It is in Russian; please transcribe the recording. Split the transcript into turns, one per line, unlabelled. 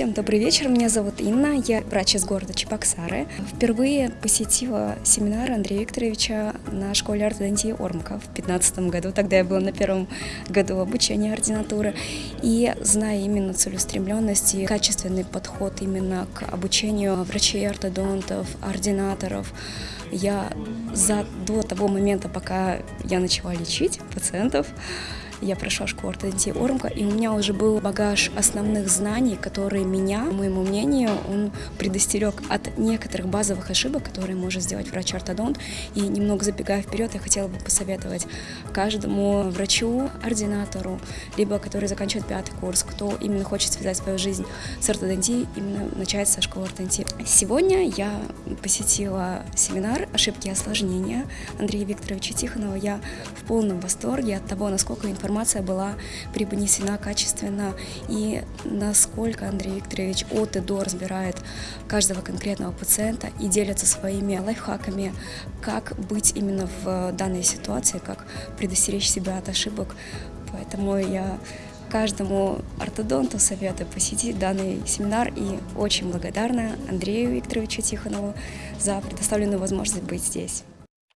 Всем добрый вечер, меня зовут Инна, я врач из города Чебоксары. Впервые посетила семинар Андрея Викторовича на школе ортодонтии Ормка в 2015 году, тогда я была на первом году обучения ординатуры. И зная именно целеустремленность и качественный подход именно к обучению врачей-ортодонтов, ординаторов, я за, до того момента, пока я начала лечить пациентов, я прошла школу ортодонтии Ормка, и у меня уже был багаж основных знаний, которые меня, по моему мнению, он предостерег от некоторых базовых ошибок, которые может сделать врач-ортодонт. И немного забегая вперед, я хотела бы посоветовать каждому врачу, ординатору, либо который заканчивает пятый курс, кто именно хочет связать свою жизнь с ортодонтией, именно начать со школы ортодонтии. Сегодня я посетила семинар «Ошибки и осложнения» Андрея Викторовича Тихонова. Я в полном восторге от того, насколько информация информация была преподнесена качественно и насколько Андрей Викторович от и до разбирает каждого конкретного пациента и делится своими лайфхаками, как быть именно в данной ситуации, как предостеречь себя от ошибок. Поэтому я каждому ортодонту советую посетить данный семинар и очень благодарна Андрею Викторовичу Тихонову за предоставленную возможность быть здесь.